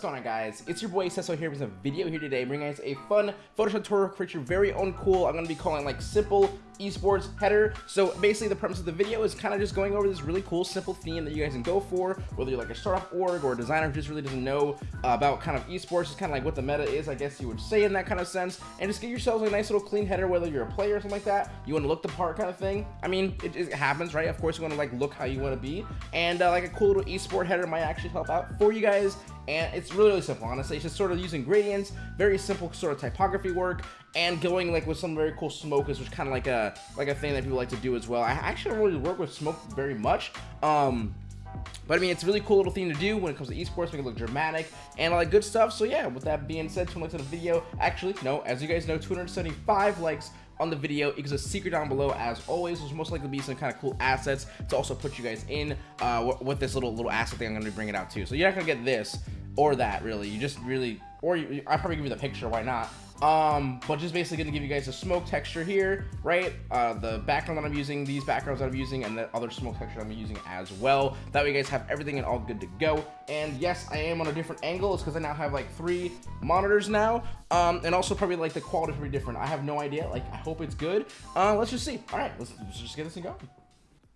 What's going on guys? It's your boy Cecil here with a video here today bringing guys a fun Photoshop tutorial to create your very own cool, I'm going to be calling like simple esports header. So basically the premise of the video is kind of just going over this really cool simple theme that you guys can go for, whether you're like a startup org or a designer who just really doesn't know uh, about kind of esports, just kind of like what the meta is, I guess you would say in that kind of sense, and just get yourselves a nice little clean header, whether you're a player or something like that, you want to look the part kind of thing. I mean, it, it happens, right? Of course you want to like look how you want to be, and uh, like a cool little esport header might actually help out for you guys and it's really, really simple, honestly. It's just sort of using gradients, very simple sort of typography work, and going like with some very cool smokers, which kind of like a like a thing that people like to do as well. I actually don't really work with smoke very much. Um, but I mean, it's a really cool little thing to do when it comes to esports, make it look dramatic and all that good stuff. So yeah, with that being said, 20 likes on the video. Actually, no, as you guys know, 275 likes on the video equals a secret down below as always there's most likely be some kind of cool assets to also put you guys in uh, with this little little asset thing i'm going to be bringing out too so you're not going to get this or that really. You just really or you, i probably give you the picture why not? Um but just basically gonna give you guys a smoke texture here right? Uh the background that i'm using these backgrounds that i'm using and the other smoke texture i'm using as well. That way you guys have everything and all good to go. And yes i am on a different angle. It's because i now have like three monitors now. Um and also probably like the quality is pretty different. I have no idea. Like i hope it's good. Uh let's just see. All right let's, let's just get this thing going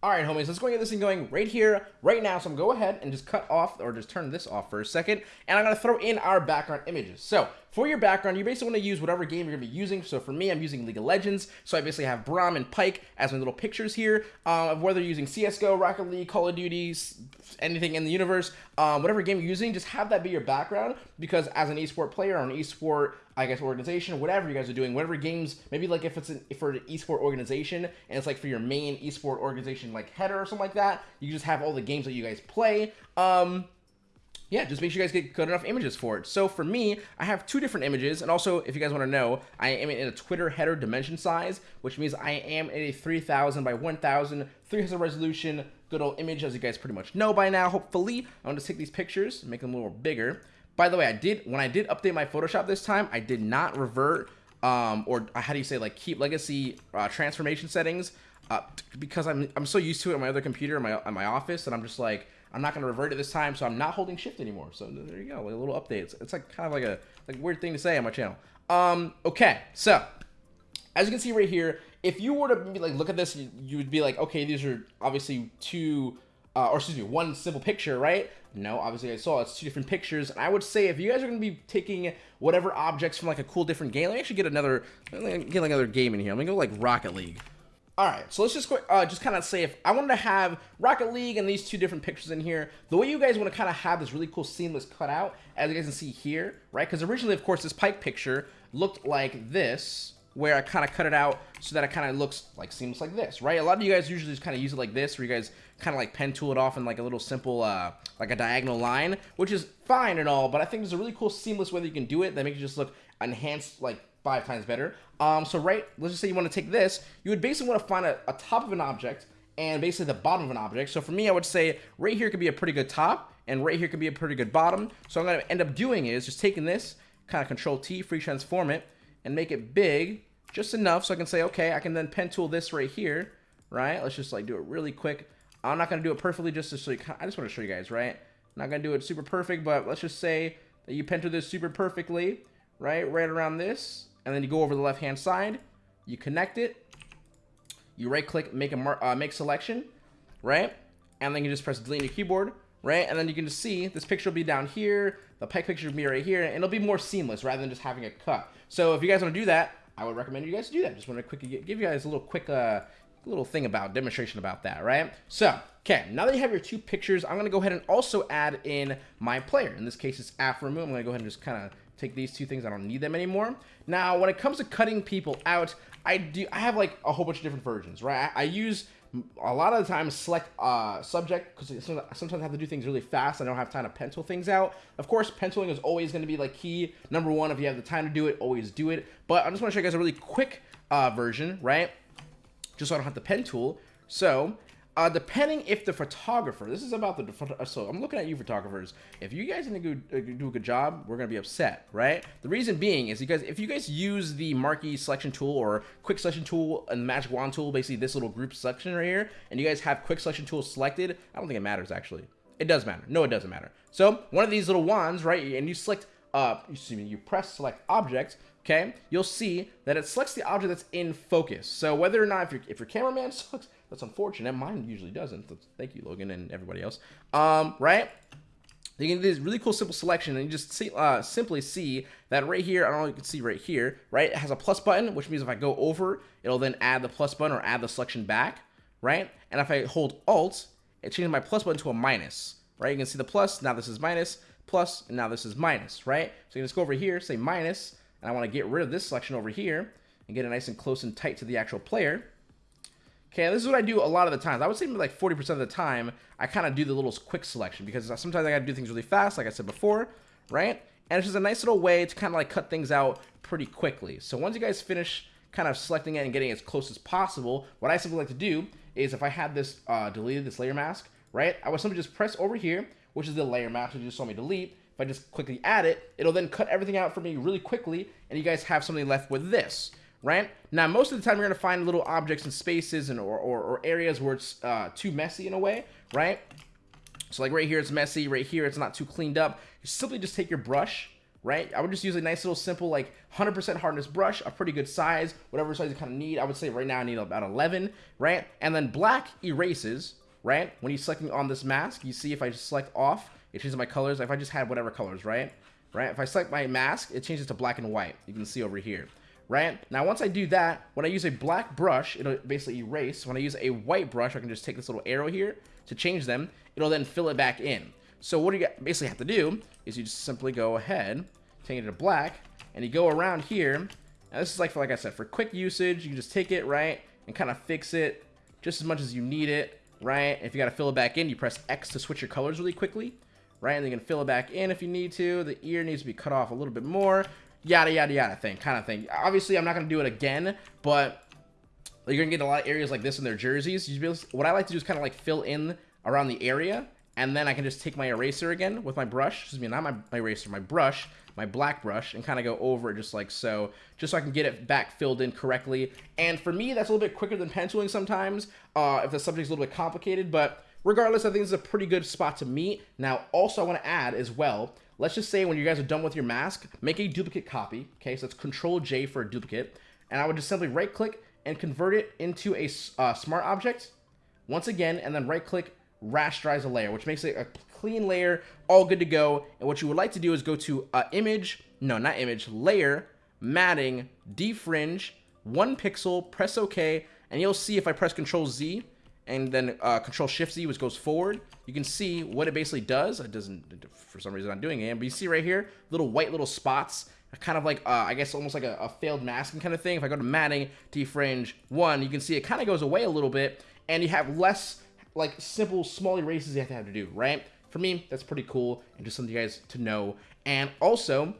all right, homies, let's go get this thing going right here, right now. So I'm going to go ahead and just cut off or just turn this off for a second. And I'm going to throw in our background images. So for your background, you basically want to use whatever game you're going to be using. So for me, I'm using League of Legends. So I basically have Braum and Pyke as my little pictures here um, of whether you're using CSGO, Rocket League, Call of Duty, anything in the universe, um, whatever game you're using, just have that be your background because as an esport player or an esport, I guess, organization, whatever you guys are doing, whatever games, maybe like if it's an, for an esport organization and it's like for your main esport organization like header or something like that, you just have all the games that you guys play. Um, yeah, just make sure you guys get good enough images for it. So for me, I have two different images, and also, if you guys want to know, I am in a Twitter header dimension size, which means I am in a 3000 by 1000 300 resolution good old image, as you guys pretty much know by now, hopefully. I'm going to take these pictures make them a little bigger. By the way, I did, when I did update my Photoshop this time, I did not revert, um, or how do you say, like, keep legacy uh, transformation settings, uh, because I'm, I'm so used to it on my other computer in my, in my office, and I'm just like, I'm not going to revert it this time, so I'm not holding shift anymore. So there you go, like a little update. It's, it's like kind of like a like weird thing to say on my channel. Um, okay, so as you can see right here, if you were to be like look at this, you, you would be like, okay, these are obviously two, uh, or excuse me, one simple picture, right? No, obviously I saw it's two different pictures. And I would say if you guys are going to be taking whatever objects from like a cool different game, let me actually get another, get like another game in here. I'm to go like Rocket League. All right, so let's just uh, just kind of say if I wanted to have Rocket League and these two different pictures in here, the way you guys want to kind of have this really cool seamless cutout, as you guys can see here, right? Because originally, of course, this Pyke picture looked like this, where I kind of cut it out so that it kind of looks like seems like this, right? A lot of you guys usually just kind of use it like this, where you guys kind of like pen tool it off in like a little simple, uh, like a diagonal line, which is fine and all, but I think there's a really cool seamless way that you can do it that makes it just look enhanced, like five times better. Um, so right, let's just say you want to take this, you would basically want to find a, a top of an object and basically the bottom of an object. So for me, I would say right here could be a pretty good top and right here could be a pretty good bottom. So I'm going to end up doing is just taking this, kind of control T, free transform it, and make it big just enough so I can say, okay, I can then pen tool this right here, right? Let's just like do it really quick. I'm not going to do it perfectly just to show you, I just want to show you guys, right? I'm not going to do it super perfect, but let's just say that you pen tool this super perfectly, right? Right around this, and then you go over the left hand side you connect it you right click make a uh, make selection right and then you just press delete on your keyboard right and then you can just see this picture will be down here the Pyke picture will be right here and it'll be more seamless rather than just having a cut so if you guys want to do that I would recommend you guys do that just want to quickly give you guys a little quick uh little thing about demonstration about that right so okay now that you have your two pictures I'm gonna go ahead and also add in my player in this case it's Aphromoo I'm gonna go ahead and just kind of take these two things. I don't need them anymore. Now, when it comes to cutting people out, I do. I have like a whole bunch of different versions, right? I, I use a lot of the time select uh, subject because sometimes I have to do things really fast. I don't have time to pencil things out. Of course, penciling is always going to be like key. Number one, if you have the time to do it, always do it. But I just want to show you guys a really quick uh, version, right? Just so I don't have the pen tool. So uh, depending if the photographer, this is about the, so I'm looking at you photographers. If you guys didn't do, uh, do a good job, we're going to be upset, right? The reason being is because if you guys use the marquee selection tool or quick selection tool and magic wand tool, basically this little group selection right here, and you guys have quick selection tool selected, I don't think it matters actually. It does matter. No, it doesn't matter. So one of these little wands, right, and you select, uh, excuse me, you press select object, okay, you'll see that it selects the object that's in focus. So whether or not, if, your if your cameraman sucks, that's unfortunate. Mine usually doesn't. Thank you, Logan, and everybody else. Um, right? You can do this really cool simple selection and you just see, uh, simply see that right here, I don't know if you can see right here, right? It has a plus button, which means if I go over, it'll then add the plus button or add the selection back, right? And if I hold Alt, it changes my plus button to a minus, right? You can see the plus, now this is minus, plus, and now this is minus, right? So you can just go over here, say minus, and I want to get rid of this selection over here and get it nice and close and tight to the actual player. Okay, this is what I do a lot of the times. I would say like 40% of the time, I kind of do the little quick selection because sometimes I got to do things really fast, like I said before, right? And it's just a nice little way to kind of like cut things out pretty quickly. So once you guys finish kind of selecting it and getting as close as possible, what I simply like to do is if I had this uh, deleted, this layer mask, right? I would simply just press over here, which is the layer mask that you just saw me delete. If I just quickly add it, it'll then cut everything out for me really quickly, and you guys have something left with this right? Now, most of the time, you're to find little objects and spaces and or, or, or areas where it's uh, too messy in a way, right? So like right here, it's messy. Right here, it's not too cleaned up. You simply just take your brush, right? I would just use a nice little simple like 100% hardness brush, a pretty good size, whatever size you kind of need. I would say right now I need about 11, right? And then black erases, right? When you're selecting on this mask, you see if I just select off, it changes my colors. If I just had whatever colors, right? Right? If I select my mask, it changes to black and white. You can see over here right? Now, once I do that, when I use a black brush, it'll basically erase. When I use a white brush, I can just take this little arrow here to change them. It'll then fill it back in. So what you basically have to do is you just simply go ahead, take it to black, and you go around here. Now, this is like, for, like I said, for quick usage, you just take it, right, and kind of fix it just as much as you need it, right? If you got to fill it back in, you press X to switch your colors really quickly, right? And then you can fill it back in if you need to. The ear needs to be cut off a little bit more yada, yada, yada thing, kind of thing. Obviously, I'm not going to do it again, but you're to get a lot of areas like this in their jerseys. what I like to do is kind of like fill in around the area, and then I can just take my eraser again with my brush, excuse me, not my, my eraser, my brush, my black brush, and kind of go over it just like so, just so I can get it back filled in correctly. And for me, that's a little bit quicker than penciling sometimes, uh, if the subject's a little bit complicated, but regardless, I think this is a pretty good spot to meet. Now, also I want to add as well, let's just say when you guys are done with your mask, make a duplicate copy. Okay, so it's Control J for a duplicate. And I would just simply right click and convert it into a uh, smart object once again, and then right click rasterize a layer, which makes it a clean layer, all good to go. And what you would like to do is go to uh, image, no, not image, layer, matting, defringe, one pixel, press OK, and you'll see if I press Control Z, and then uh, Control Shift Z, which goes forward, you can see what it basically does. It doesn't, for some reason, I'm doing it. But you see right here, little white little spots, kind of like, uh, I guess almost like a, a, failed masking kind of thing. If I go to matting, defringe, one, you can see it kind of goes away a little bit, and you have less, like, simple, small erases you have to have to do, right? For me, that's pretty cool, and just something you guys to know. And also,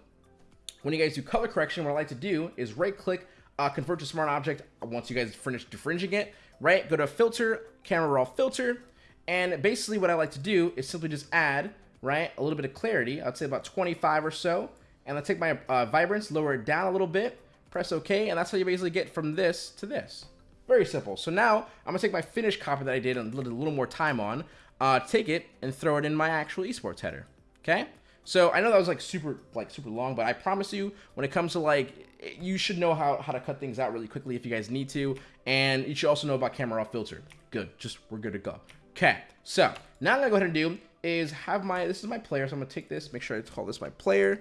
when you guys do color correction, what I like to do is right-click, uh, convert to smart object once you guys finish defringing it, right? Go to filter, camera raw filter, and basically what I like to do is simply just add, right, a little bit of clarity. I'd say about 25 or so. And I take my uh, vibrance, lower it down a little bit, press OK, and that's how you basically get from this to this. Very simple. So now I'm going to take my finished copy that I did and a little more time on, uh, take it and throw it in my actual esports header. Okay? So I know that was like super like super long, but I promise you when it comes to like you should know how, how to cut things out really quickly if you guys need to. And you should also know about camera raw filter. Good. Just we're good to go. Okay, so now I'm gonna go ahead and do is have my, this is my player, so I'm gonna take this, make sure I call this my player.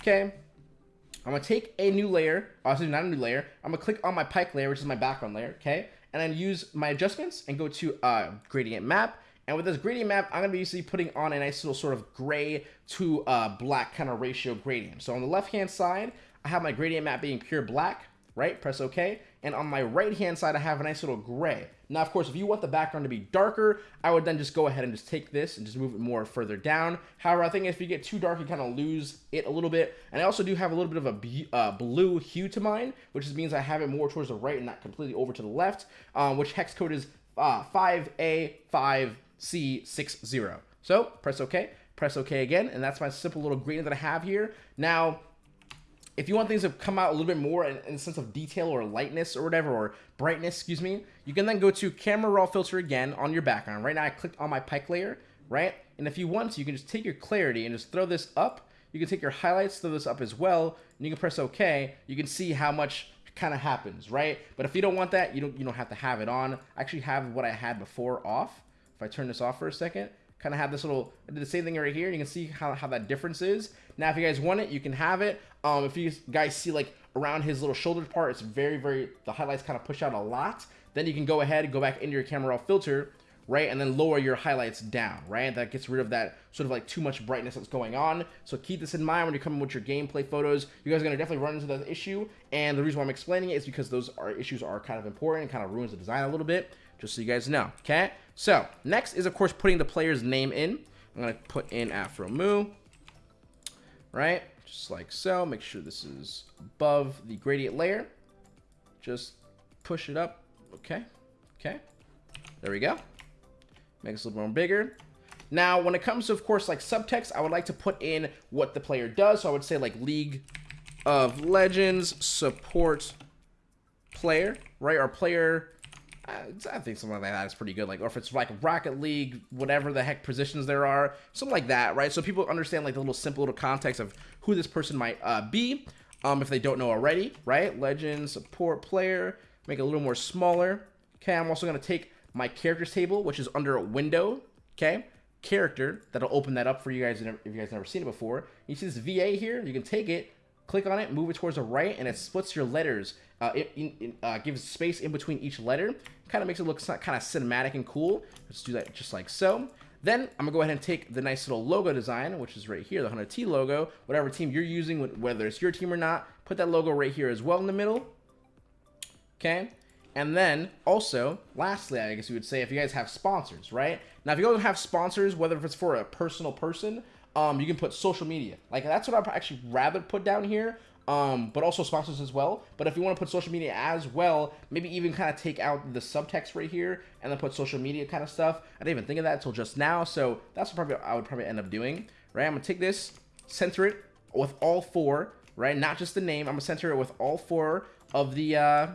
Okay, I'm gonna take a new layer, oh, not a new layer, I'm gonna click on my Pyke layer, which is my background layer, okay? And then use my adjustments and go to uh, gradient map. And with this gradient map, I'm gonna be usually putting on a nice little sort of gray to uh, black kind of ratio gradient. So on the left-hand side, I have my gradient map being pure black, right? Press OK. And on my right-hand side, I have a nice little gray. Now, of course, if you want the background to be darker, I would then just go ahead and just take this and just move it more further down. However, I think if you get too dark, you kind of lose it a little bit. And I also do have a little bit of a uh, blue hue to mine, which means I have it more towards the right and not completely over to the left, um, which hex code is uh, 5A5C60. So press OK, press OK again, and that's my simple little gradient that I have here. Now, if you want things to come out a little bit more in, in, a sense of detail or lightness or whatever, or brightness, excuse me, you can then go to camera raw filter again on your background. Right now I clicked on my Pyke layer, right? And if you want to, you can just take your clarity and just throw this up. You can take your highlights, throw this up as well, and you can press OK. You can see how much kind of happens, right? But if you don't want that, you don't you don't have to have it on. I actually have what I had before off. If I turn this off for a second, kind of have this little, I did the same thing right here. And You can see how, how that difference is. Now, if you guys want it, you can have it. Um, if you guys see like around his little shoulder part, it's very, very, the highlights kind of push out a lot. Then you can go ahead and go back into your camera raw filter, right? And then lower your highlights down, right? That gets rid of that sort of like too much brightness that's going on. So keep this in mind when you're coming with your gameplay photos. You guys are going to definitely run into that issue. And the reason why I'm explaining it is because those are issues are kind of important and kind of ruins the design a little bit, just so you guys know, okay? So next is, of course, putting the player's name in. I'm going to put in Aphromoo, right? Just like so. Make sure this is above the gradient layer. Just push it up. Okay. Okay. There we go. Make it a little more bigger. Now, when it comes to, of course, like subtext, I would like to put in what the player does. So I would say like League of Legends support player, right? Or player, I think something like that is pretty good. Like, or if it's like Rocket League, whatever the heck positions there are, something like that, right? So people understand like the little simple little context of who this person might uh, be, um, if they don't know already, right? Legend support player, make it a little more smaller. Okay, I'm also gonna take my characters table, which is under a window, okay? Character, that'll open that up for you guys if you guys never seen it before. You see this VA here, you can take it, click on it, move it towards the right, and it splits your letters. Uh, it, uh, gives space in between each letter. Kind of makes it look kind of cinematic and cool. Let's do that just like so. Then I'm gonna go ahead and take the nice little logo design, which is right here, the 100T logo, whatever team you're using, whether it's your team or not, put that logo right here as well in the middle. Okay. And then also, lastly, I guess you would say if you guys have sponsors, right? Now, if you guys have sponsors, whether it's for a personal person, um, you can put social media. Like that's what I'd actually rather put down here. Um, but also sponsors as well. But if you want to put social media as well, maybe even kind of take out the subtext right here and then put social media kind of stuff. I didn't even think of that until just now. So that's what probably I would probably end up doing, right? I'm gonna take this, center it with all four, right? Not just the name. I'm gonna center it with all four of the uh,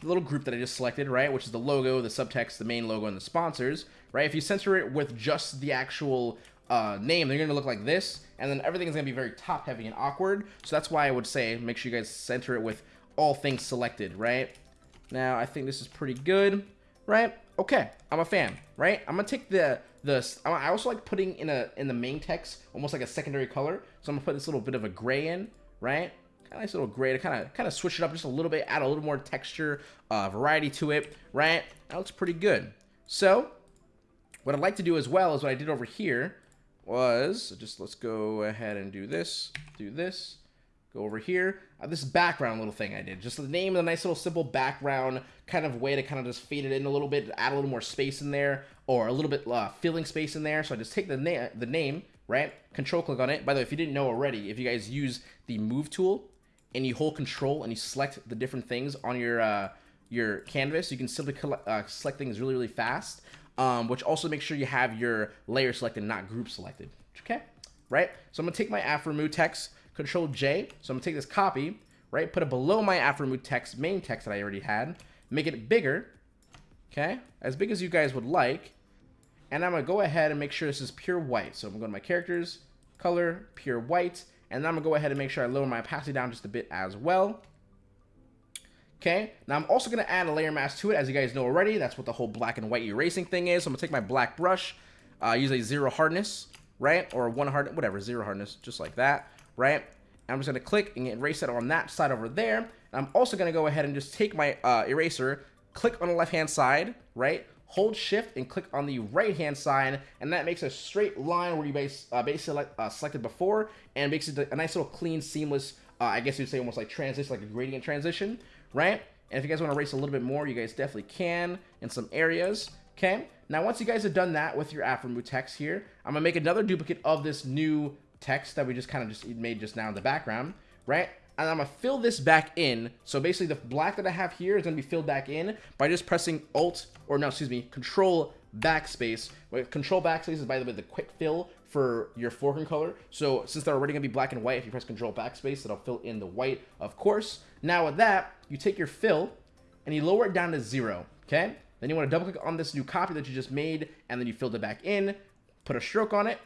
the little group that I just selected, right? Which is the logo, the subtext, the main logo, and the sponsors, right? If you center it with just the actual uh, name, they're going to look like this, and then everything is going to be very top-heavy and awkward. So that's why I would say make sure you guys center it with all things selected, right? Now, I think this is pretty good, right? Okay, I'm a fan, right? I'm going to take the, the, I also like putting in a in the main text almost like a secondary color. So I'm to put this little bit of a gray in, right? Kind of nice little gray to kind of kind of switch it up just a little bit, add a little more texture, uh, variety to it, right? That looks pretty good. So what I'd like to do as well is what I did over here was just let's go ahead and do this, do this, go over here. Uh, this background little thing I did, just the name the nice little simple background kind of way to kind of just fade it in a little bit, add a little more space in there, or a little bit uh, filling space in there. So I just take the, na the name, right? Control click on it. By the way, if you didn't know already, if you guys use the move tool, and you hold control and you select the different things on your uh, your canvas, you can simply collect, uh, select things really, really fast, um, which also makes sure you have your layer selected, not group selected. Okay, right? So I'm gonna take my Afro text, Control J. So I'm gonna take this copy, right? Put it below my Afro text, main text that I already had, make it bigger, okay? As big as you guys would like. And I'm gonna go ahead and make sure this is pure white. So I'm to go to my characters, color, pure white, and I'm gonna go ahead and make sure I lower my opacity down just a bit as well. Okay, now I'm also gonna add a layer mask to it, as you guys know already. That's what the whole black and white erasing thing is. So I'm gonna take my black brush, uh, use a zero hardness, right? Or one hard, whatever, zero hardness, just like that, right? I'm just gonna click and erase it on that side over there. And I'm also gonna go ahead and just take my uh, eraser, click on the left-hand side, right? hold shift and click on the right hand side and that makes a straight line where you base, uh, basically uh, selected before and makes it a nice little clean seamless uh, I guess you'd say almost like transition like a gradient transition right and if you guys want to race a little bit more you guys definitely can in some areas okay now once you guys have done that with your Afro text here I'm gonna make another duplicate of this new text that we just kind of just made just now in the background right and I'm gonna fill this back in. So basically the black that I have here is gonna be filled back in by just pressing Alt, or no, excuse me, Control Backspace. Control Backspace is by the way the quick fill for your foreground color. So since they're already gonna be black and white, if you press Control Backspace, it'll fill in the white, of course. Now with that, you take your fill and you lower it down to zero, okay? Then you wanna double click on this new copy that you just made and then you filled it back in. put a stroke on it.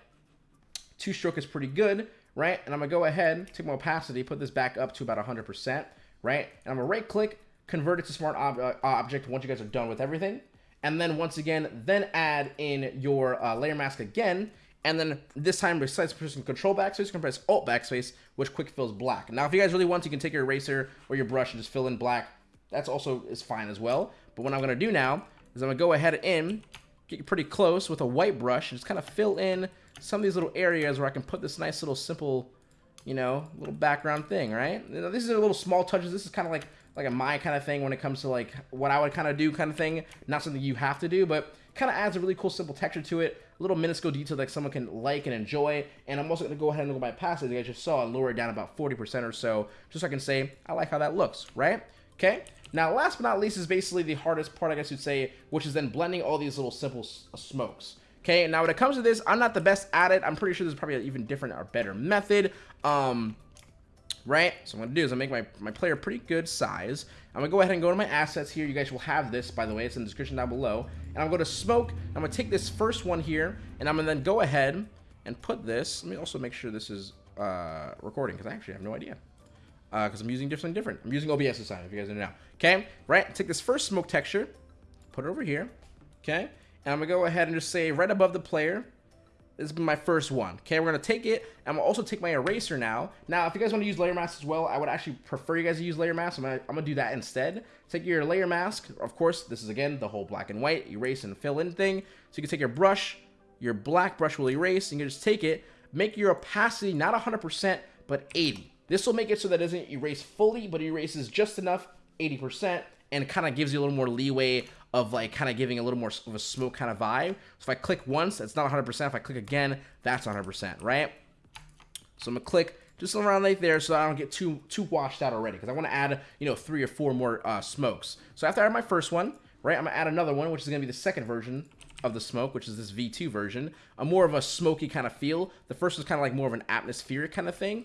Two stroke is pretty good, right? And I'm gonna go ahead, take my opacity, put this back up to about 100%, right? And I'm gonna right click, convert it to smart ob uh, object once you guys are done with everything. And then once again, then add in your uh, layer mask again. And then this time, besides pressing control backspace, you can press alt backspace, which quick fills black. Now, if you guys really want, to, you can take your eraser or your brush and just fill in black. That's also is fine as well. But what I'm gonna do now is I'm gonna go ahead and get pretty close with a white brush and just kind of fill in some of these little areas where I can put this nice little simple, you know, little background thing, right? You know, these are little small touches. This is kind of like like a my kind of thing when it comes to like what I would kind of do kind of thing. Not something you have to do, but kind of adds a really cool simple texture to it. A little minuscule detail that someone can like and enjoy. And I'm also going to go ahead and go by pass as you guys just saw and lower it down about 40% or so, just so I can say, I like how that looks, right? Okay. Now, last but not least is basically the hardest part, I guess you'd say, which is then blending all these little simple uh, smokes. Okay, now when it comes to this, I'm not the best at it. I'm pretty sure there's probably an even different or better method. Um, right? So I'm gonna do is I make my, my player pretty good size. I'm gonna go ahead and go to my assets here. You guys will have this, by the way. It's in the description down below. And I'm gonna smoke. I'm gonna take this first one here, and I'm gonna then go ahead and put this. Let me also make sure this is uh, recording, because I actually have no idea. Because uh, I'm using something different. I'm using OBS this time, if you guys don't know. Okay, right? Take this first smoke texture, put it over here. Okay, and I'm gonna go ahead and just say right above the player, this is my first one. Okay, we're gonna take it. I'm gonna also take my eraser now. Now, if you guys want to use layer mask as well, I would actually prefer you guys to use layer mask. I'm gonna, I'm gonna do that instead. Take your layer mask. Of course, this is again the whole black and white erase and fill in thing. So you can take your brush, your black brush will erase, and you can just take it. Make your opacity not 100%, but 80. This will make it so that it doesn't erase fully, but erases just enough, 80%, and kind of gives you a little more leeway of like kind of giving a little more of a smoke kind of vibe. So if I click once, it's not 100%. If I click again, that's 100%, right? So I'm gonna click just around right there so I don't get too too washed out already because I want to add, you know, three or four more uh, smokes. So after I add my first one, right, I'm gonna add another one, which is gonna be the second version of the smoke, which is this V2 version. A more of a smoky kind of feel. The first was kind of like more of an atmospheric kind of thing,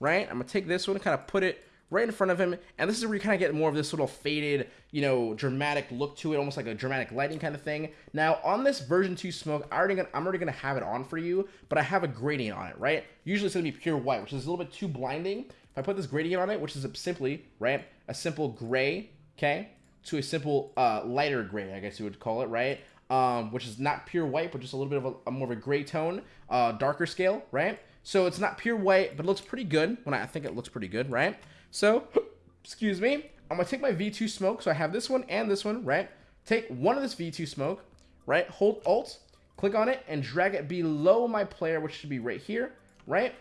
right? I'm gonna take this one, and kind of put it right in front of him. And this is where you kind of get more of this little faded, you know, dramatic look to it, almost like a dramatic lighting kind of thing. Now, on this version 2 smoke, I already gonna, I'm already going to have it on for you, but I have a gradient on it, right? Usually it's going to be pure white, which is a little bit too blinding. If I put this gradient on it, which is simply, right, a simple gray, okay, to a simple uh, lighter gray, I guess you would call it, right? Um, which is not pure white, but just a little bit of a, a more of a gray tone, uh, darker scale, right? So it's not pure white, but looks pretty good. When I, I think it looks pretty good, right? So, excuse me, I'm going to take my V2 smoke. So I have this one and this one, right? Take one of this V2 smoke, right? Hold Alt, click on it, and drag it below my player, which should be right here, right?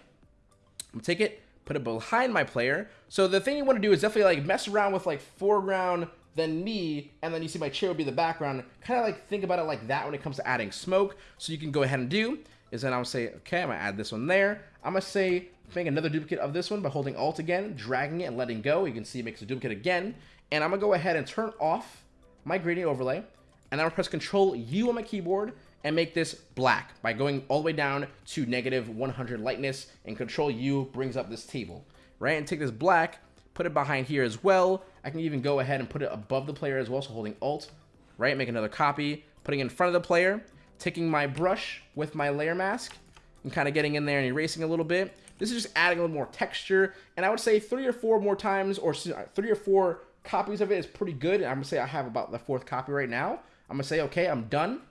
I'm going to take it, put it behind my player. So the thing you want to do is definitely like mess around with like foreground, then me, and then you see my chair would be the background. Kind of like think about it like that when it comes to adding smoke. So you can go ahead and do is then I'm gonna say, okay, I'm gonna add this one there. I'm gonna say, make another duplicate of this one by holding Alt again, dragging it and letting go. You can see it makes a duplicate again. And I'm gonna go ahead and turn off my gradient overlay. And I'm gonna press Control U on my keyboard and make this black by going all the way down to negative 100 lightness. And Control U brings up this table, right? And take this black, put it behind here as well. I can even go ahead and put it above the player as well. So holding Alt, right? Make another copy, putting in front of the player taking my brush with my layer mask and kind of getting in there and erasing a little bit. This is just adding a little more texture. And I would say three or four more times or three or four copies of it is pretty good. And I'm to say I have about the fourth copy right now. I'm to say, okay, I'm done.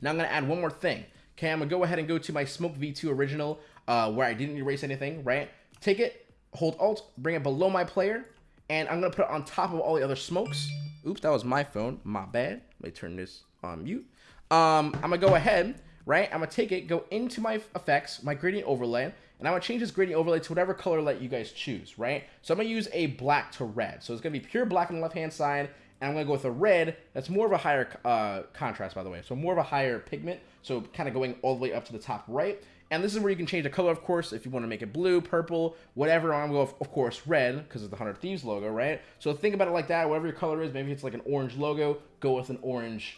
Now I'm to add one more thing. Okay, I'm to go ahead and go to my Smoke V2 original uh, where I didn't erase anything, right? Take it, hold Alt, bring it below my player, and I'm to put it on top of all the other smokes. Oops, that was my phone. My bad. Let me turn this on mute. Um, I'm gonna go ahead, right? I'm gonna take it, go into my effects, my gradient overlay, and I'm gonna change this gradient overlay to whatever color let you guys choose, right? So I'm gonna use a black to red. So it's gonna be pure black on the left-hand side, and I'm gonna go with a red that's more of a higher uh, contrast, by the way. So more of a higher pigment, so kind of going all the way up to the top right. And this is where you can change the color, of course, if you want to make it blue, purple, whatever. I'm going to go, of course, red, because it's the 100 Thieves logo, right? So think about it like that. Whatever your color is, maybe it's like an orange logo, go with an orange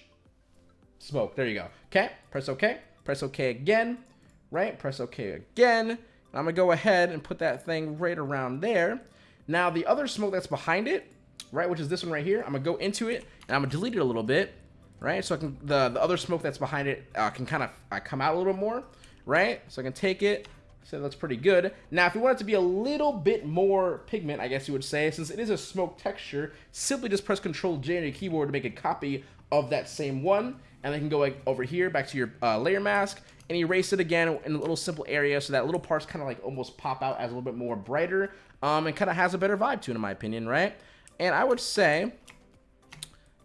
smoke. There you go. Okay, press OK. Press OK again, right? Press OK again. I'm going to go ahead and put that thing right around there. Now, the other smoke that's behind it, right, which is this one right here, I'm going to go into it, and I'm going to delete it a little bit. right? So I can the the other smoke that's behind it uh, can kind of uh, come out a little more, right? So I can take it. So that's pretty good. Now, if you want it to be a little bit more pigment, I guess you would say, since it is a smoke texture, simply just press Control J on your keyboard to make a copy of that same one, and then you can go like over here back to your uh, layer mask and erase it again in a little simple area so that little parts kind of like almost pop out as a little bit more brighter um, and kind of has a better vibe to it in my opinion, right? And I would say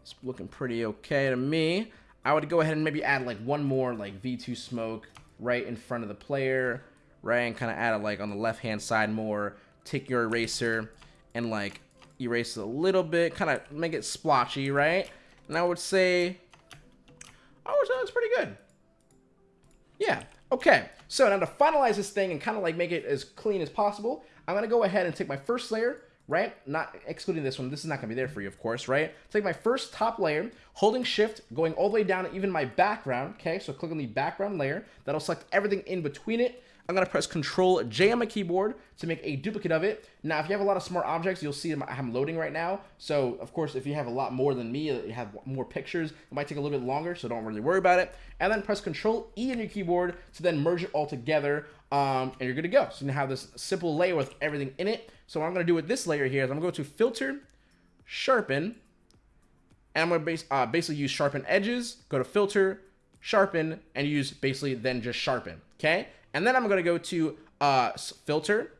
it's looking pretty okay to me. I would go ahead and maybe add like one more like V2 smoke right in front of the player, right? And kind of add it like on the left hand side more. Take your eraser and like erase it a little bit, kind of make it splotchy, right? And I would say, That's pretty good. Yeah, okay. So now to finalize this thing and kind of like make it as clean as possible, I'm going to go ahead and take my first layer, right? Not excluding this one. This is not going to be there for you, of course, right? Take my first top layer, holding shift, going all the way down even my background, okay? So click on the background layer. That'll select everything in between it. I'm going to press Control J on my keyboard to make a duplicate of it. Now, if you have a lot of smart objects, you'll see I'm loading right now. So, of course, if you have a lot more than me, you have more pictures, it might take a little bit longer, so don't really worry about it. And then press Control E on your keyboard to then merge it all together, um, and you're good to go. So you have this simple layer with everything in it. So what I'm going to do with this layer here is I'm going to go to Filter, Sharpen, and I'm going to base, uh, basically use Sharpen Edges, go to Filter, Sharpen, and use basically then just Sharpen, okay? And then I'm going to go to uh, filter,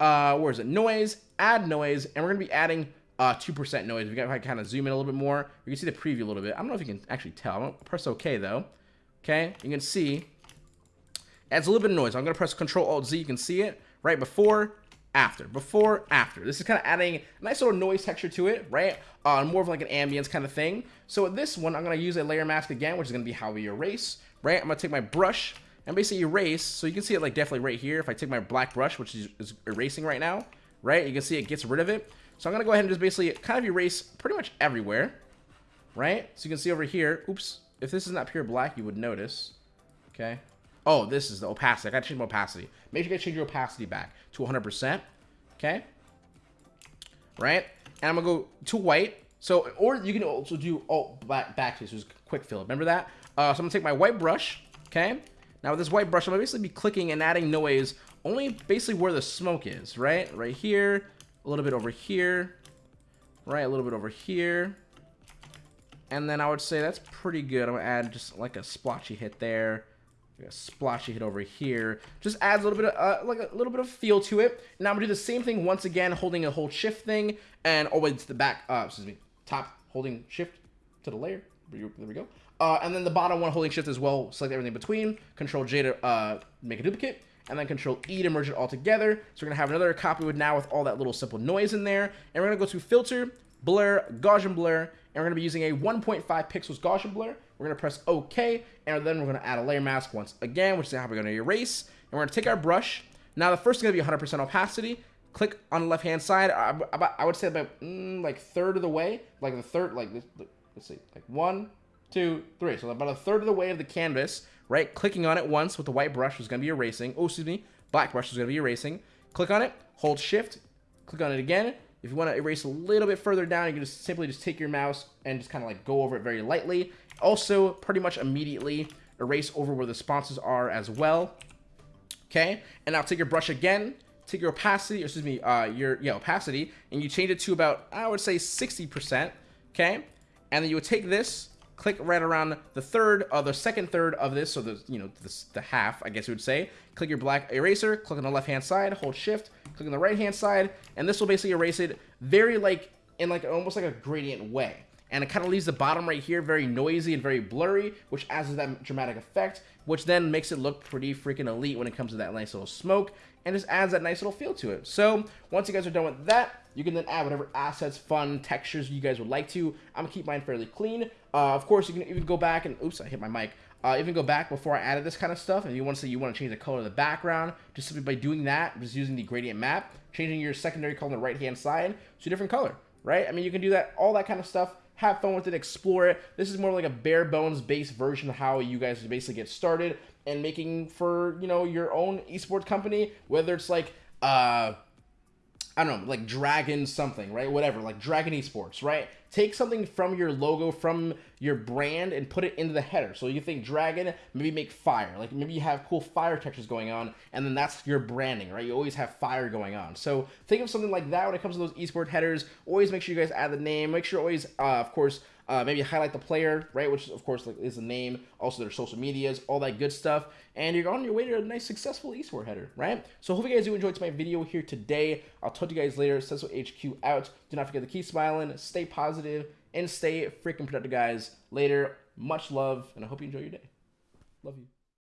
uh, where is it? Noise, add noise, and we're going to be adding uh, 2% noise. We got to kind of zoom in a little bit more. You can see the preview a little bit. I don't know if you can actually tell. I'm going to press OK, though. Okay, you can see adds a little bit of noise. I'm going to press Control Alt Z. You can see it right before, after, before, after. This is kind of adding a nice little noise texture to it, right? Uh, more of like an ambience kind of thing. So with this one, I'm going to use a layer mask again, which is going to be how we erase, right? I'm going to take my brush and basically erase. So you can see it like definitely right here. If I take my black brush, which is, is erasing right now, right? You can see it gets rid of it. So I'm going to go ahead and just basically kind of erase pretty much everywhere, right? So you can see over here, oops, if this is not pure black, you would notice, okay? Oh, this is the opacity. I got to change my opacity. Make sure you change your opacity back to 100%, okay? Right? And I'm to go to white. So, or you can also do oh, back, back to this was quick fill. Remember that? Uh, so I'm to take my white brush, okay? Now with this white brush, I'm gonna basically be clicking and adding noise only basically where the smoke is, right? Right here, a little bit over here, right? A little bit over here. And then I would say that's pretty good. I'm gonna add just like a splotchy hit there. A splotchy hit over here. Just adds a little bit of uh, like a little bit of feel to it. Now I'm gonna do the same thing once again, holding a hold shift thing and always to the back. Uh, excuse me, top holding shift to the layer. There we go. Uh, and then the bottom one holding shift as well, select everything between, control J to uh, make a duplicate, and then control E to merge it all together. So we're gonna have another copy with now with all that little simple noise in there. And we're gonna go to filter, blur, Gaussian blur, and we're gonna be using a 1.5 pixels Gaussian blur. We're gonna press OK, and then we're gonna add a layer mask once again, which is how we're gonna erase. And we're gonna take our brush. Now the first is gonna be 100% opacity. Click on the left hand side. I, I would say about mm, like third of the way, like the third, like let's see, like one, two, three. So about a third of the way of the canvas, right? Clicking on it once with the white brush was going to be erasing. Oh, excuse me. Black brush was going to be erasing. Click on it, hold shift, click on it again. If you want to erase a little bit further down, you can just simply just take your mouse and just kind of like go over it very lightly. Also, pretty much immediately erase over where the sponsors are as well. Okay, and now take your brush again, take your opacity, excuse me, uh, your yeah, opacity, and you change it to about, I would say 60%, okay? And then you would take this, click right around the third or the second third of this, so the you know the, the half, I guess you would say. Click your black eraser, click on the left hand side, hold shift, click on the right hand side, and this will basically erase it very like in like almost like a gradient way. And it kind of leaves the bottom right here very noisy and very blurry, which adds to that dramatic effect, which then makes it look pretty freaking elite when it comes to that nice little smoke, and just adds that nice little feel to it. So once you guys are done with that, you can then add whatever assets, fun, textures you guys would like to. I'm gonna keep mine fairly clean. Uh, of course, you can even go back and, oops, I hit my mic. Uh, even go back before I added this kind of stuff. And you want to say you want to change the color of the background, just simply by doing that, just using the gradient map, changing your secondary color on the right-hand side to a different color, right? I mean, you can do that, all that kind of stuff. Have fun with it, explore it. This is more like a bare bones based version of how you guys basically get started and making for, you know, your own esports company, whether it's like, uh, I don't know, like Dragon something, right? Whatever, like Dragon Esports, right? Take something from your logo, from your brand, and put it into the header. So you think Dragon, maybe make fire. Like maybe you have cool fire textures going on, and then that's your branding, right? You always have fire going on. So think of something like that when it comes to those esports headers. Always make sure you guys add the name. Make sure always, uh, of course, uh, maybe highlight the player, right? Which of course like, is the name, also their social medias, all that good stuff. And you're on your way to a nice successful esport header, right? So hope you guys do enjoy my video here today. I'll talk to you guys later. Cecil HQ out. Do not forget to keep smiling, stay positive, and stay freaking productive, guys. Later. Much love, and I hope you enjoy your day. Love you.